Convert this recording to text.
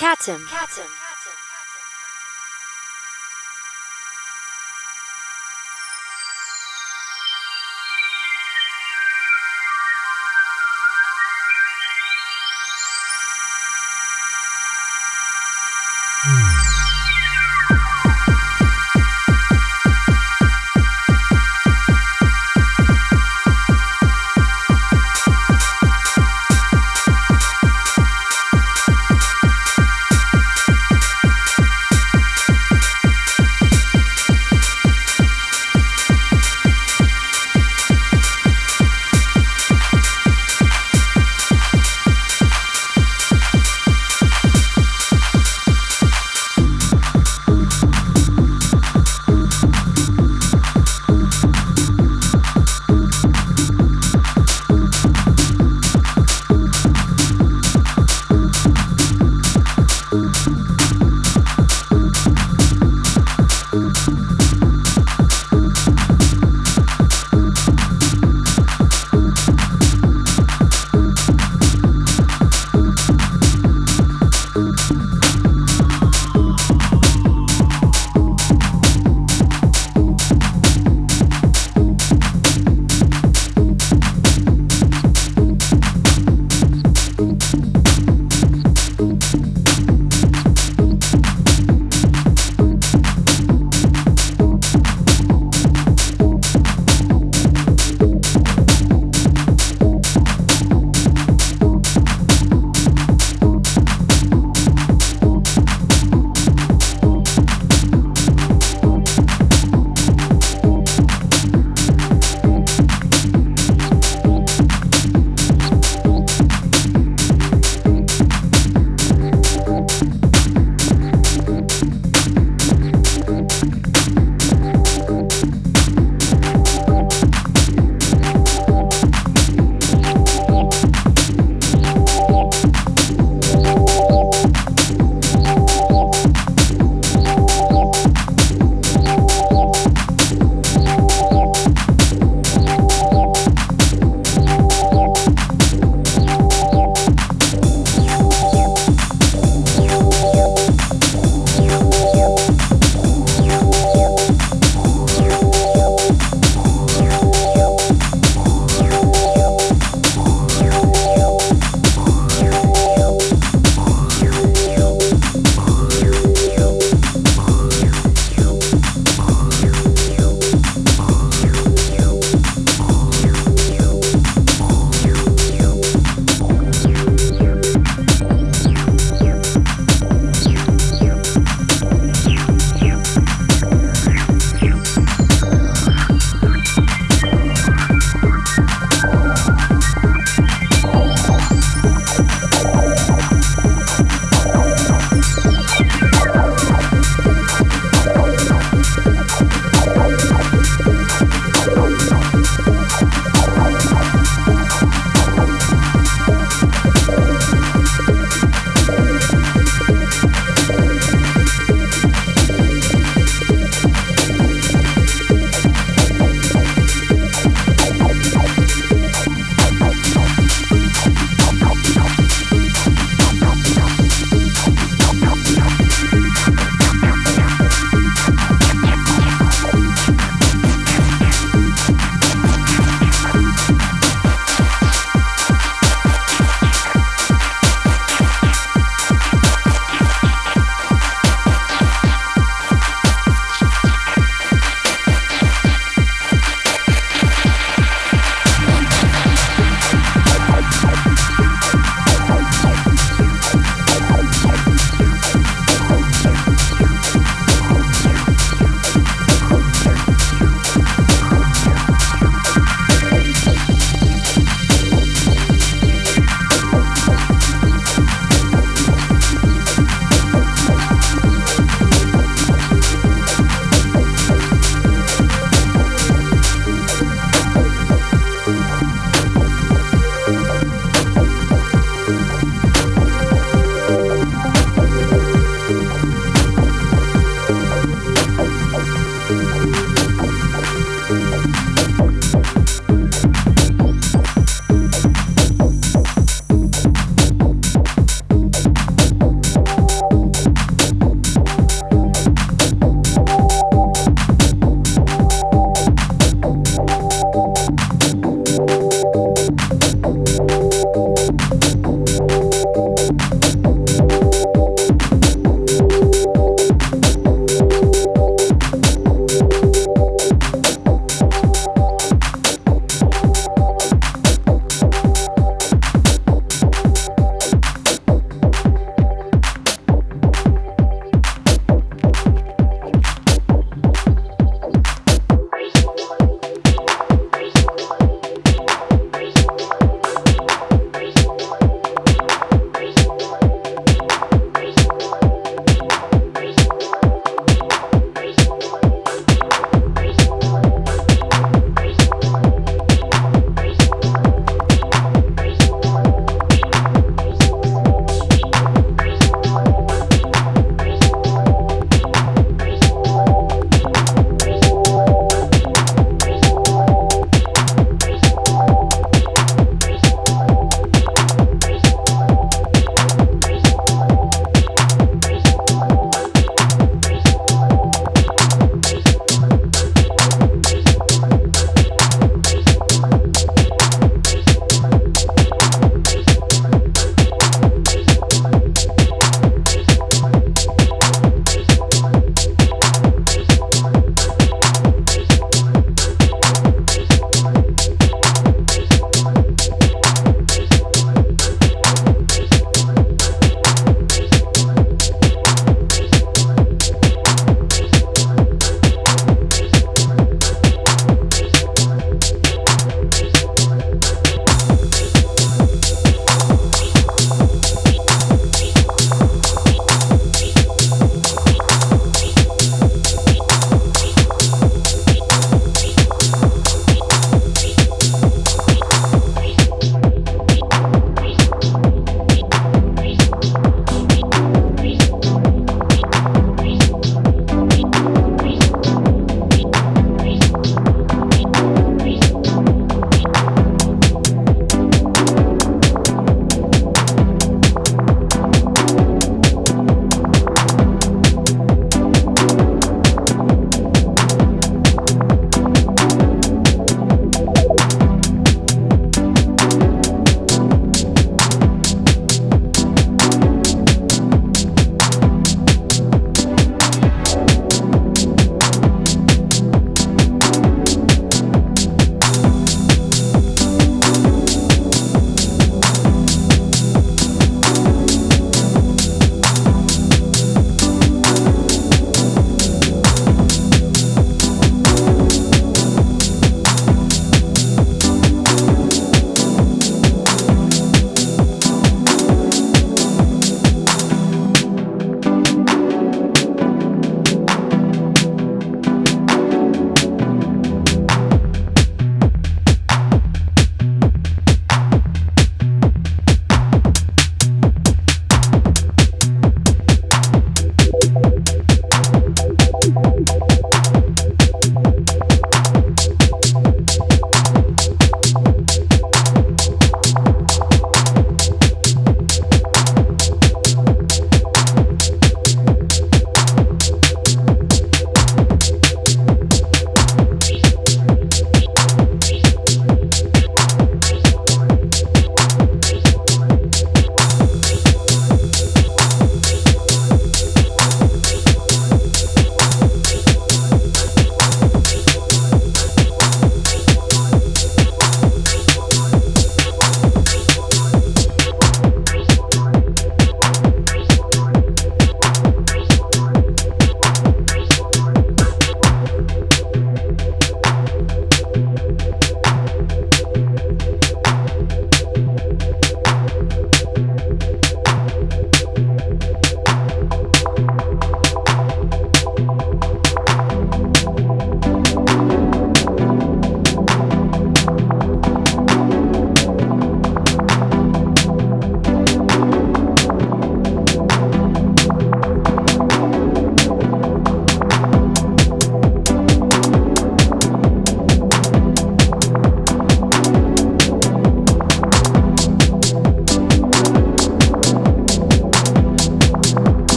Catum. Catum.